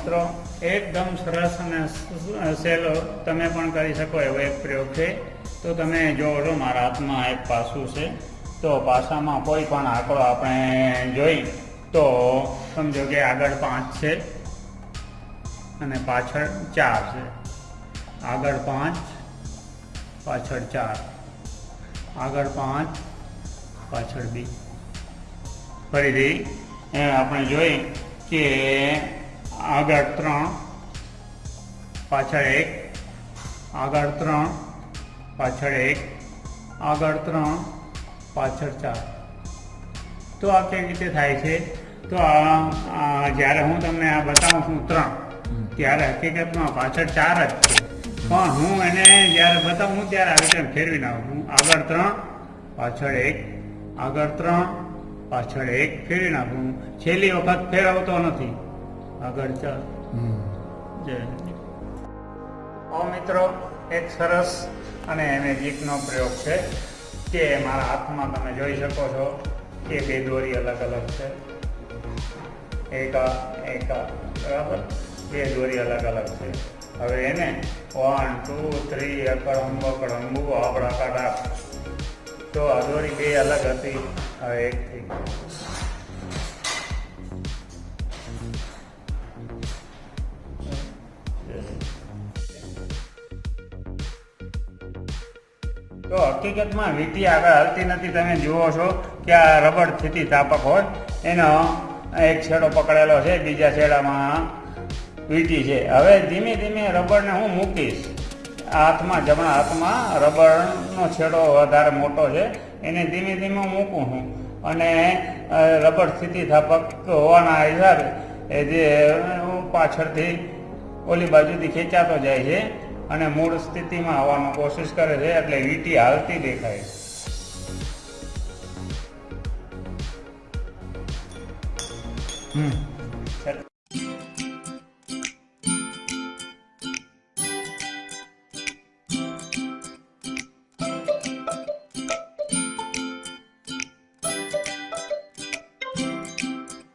મિત્રો, એકદમ સરસ અને સહેલો તમે પણ કરી શકો એવો એક પ્રયોગ છે. તો તમે જોવો મારા હાથમાં એક પાસું છે. તો પાસામાં કોઈ પણ આંકડો આપણે જોઈ, તો સમજો કે આગળ પાંચ છે અને પાછળ ચાર છે. આગળ પાંચ, પાછળ ચાર. આગળ પાંચ, પાછળ બી. ફરીથી આપણે જોઈ કે આગળ ત્રણ પાછળ એક આગળ ત્રણ પાછળ એક આગળ ત્રણ પાછળ ચાર. તો આ કેવી રીતે થાય છે? તો આ જ્યારે હું તમને આ બતાવું છું ત્રણ ત્યારે હકીકતમાં પાછળ ચાર જ છે. પણ હું એને જ્યારે બતાવું ત્યારે આવી રીતે ફેરવી નાખું છું. આગળ ત્રણ પાછળ એક આગળ ત્રણ પાછળ એક ફેરવી નાખું છેલ્લી વખત ફેરવતો નથી. આગળ ચાલ. જય ઓ મિત્રો એક સરસ અને મેજિકનો પ્રયોગ છે કે મારા હાથમાં તમે જોઈ શકો છો કે બે દોરી અલગ અલગ છે. એક એકા બરાબર? બે દોરી અલગ અલગ છે. હવે એને વન ટુ થ્રી અકડમ બકડમ અંબુ આપણા કાઢા તો આ દોરી બે અલગ હતી. હવે એક થઈ તો હકીકતમાં વીંટી આગળ હલતી નથી. તમે જુઓ છો કે આ રબડ સ્થિતિસ્થાપક હોય. એનો એક છેડો પકડેલો છે, બીજા છેડામાં વીંટી છે. હવે ધીમે ધીમે રબડને હું મૂકીશ. હાથમાં, જમણા હાથમાં રબરનો છેડો વધારે મોટો છે. એને ધીમે ધીમે મૂકું છું અને રબડ સ્થિતિ થાપક હોવાના હિસાબે એ જે પાછળથી ઓલી બાજુથી ખેંચાતો જાય છે. અને મૂળ સ્થિતિમાં આવવાનો કોશિશ કરે છે એટલે વીંટી હાલતી દેખાય હમ.